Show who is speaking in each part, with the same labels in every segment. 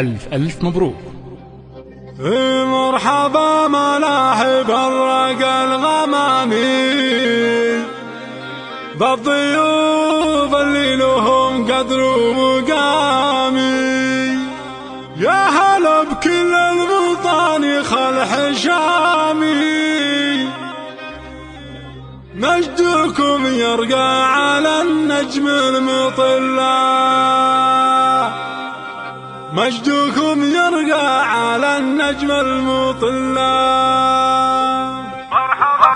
Speaker 1: ألف ألف مبروك.
Speaker 2: مرحبا ملاحب الرق الغمامي بالضيوف اللي لهم قدر ومقامي. يا هلا بكل الوطن خل حشامي مجدكم يرقى على النجم المطلع. مجدكم يرقى على النجم المطلع. مرحبا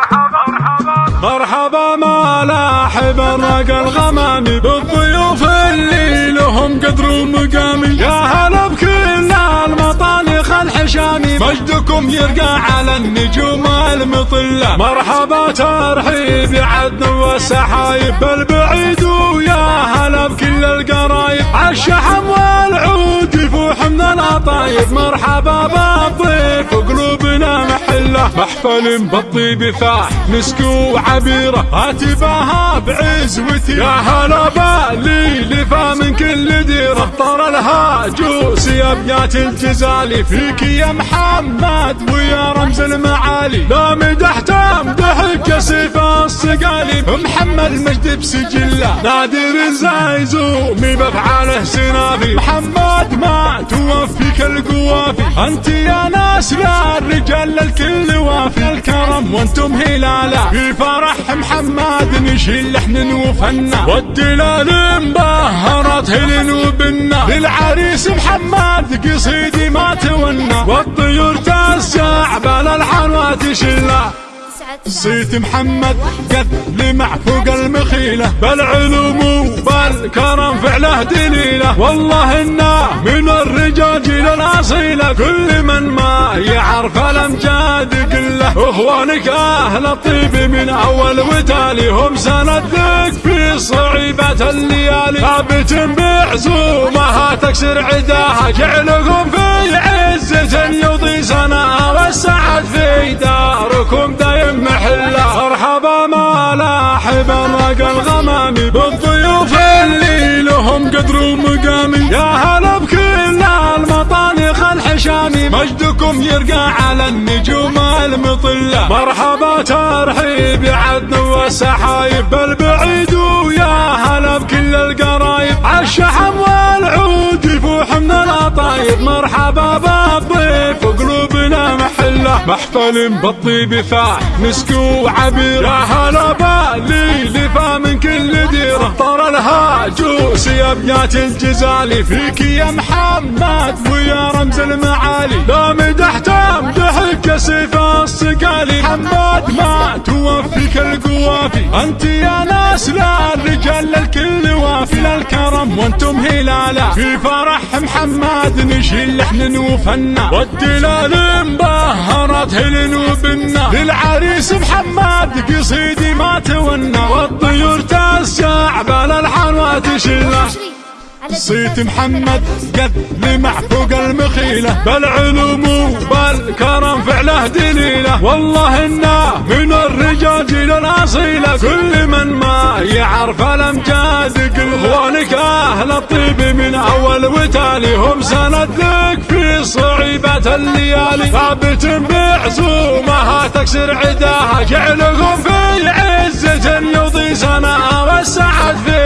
Speaker 2: مرحبا مرحبا. ملاحب الرق الغمامي بالضيوف اللي لهم قدر ومقامي يا هلا بكل المطانخ الحشامي مجدكم يرقى على النجوم المطلة مرحبا ترحيب عدن والسحايب بالبعيد ويا هلا بكل القرايب العطايب مرحبا محله محفل بالطيب فاح مسك وعبيره هاتفاها بعزوتي يا هلا بالي لفا من كل ديره طر الهاجوس يا ابيات الجزالي. فيك يا محمد ويا رمز المعالي. لا مدحت امدحك سيف الصقالي. محمد مجد بسجله نادر الزايزومي بافعاله سنافي محمد ما توفيك القوافي. أنت يا ناس لا الرجال الكل وافي الكرم وأنتم هلالا. في فرح محمد نشيل لحن وفنا والدلال مبهرات هلن وبنا للعريس محمد قصيدي ما تونا والطيور تسع بالالحان وتشلا صيت محمد قد لمع فوق المخيلة. بالعلوم وبالكرم فعله دليله. والله إنا من الرجاجيل الأصيلة. كل من ما يعرف الأمجاد قله. إخوانك أهل الطيب من أول وتالي هم سند لك في صعيبة الليالي. ثابت بعزومها تكسر عداها. جعلكم في عزة الرق الغمامي بالضيوف اللي لهم قدر ومقامي يا هلا بكل المطانخ الحشامي مجدكم يرقى على النجوم المطلة. مرحبا ترحيب عدن والسحايب بالبعيد محفل بالطيب فاح مسك وعبير يا هلا بالي لفا من كل ديرة. طر الهاجوس يا ابيات الجزالي. فيك يا محمد ويا رمز المعالي. لا مدحت امدحك سيف الصقالي. محمد ما توفيك القوافي. انت يا ناس لا الرجال الكل وافي للكرم وأنتم هلالا. في فرح محمد نشيل لحن وفنا والدلال مبهرات هلن وبنا للعريس محمد قصيدي ما تونا والطيور تسع بالالحان وتشله صيت محمد قد لمع فوق المخيلة. بالعلوم وبالكرم فعله دليله والله إنا من الرجال الأصيلة. كل من ما يعرف الأمجاد قل. أهل الطيب من أول وتالي. هم سند صعيبة الليالي. ثابت بعزومها تكسر عداها جعلكم في عزة يضي سنة والسعد في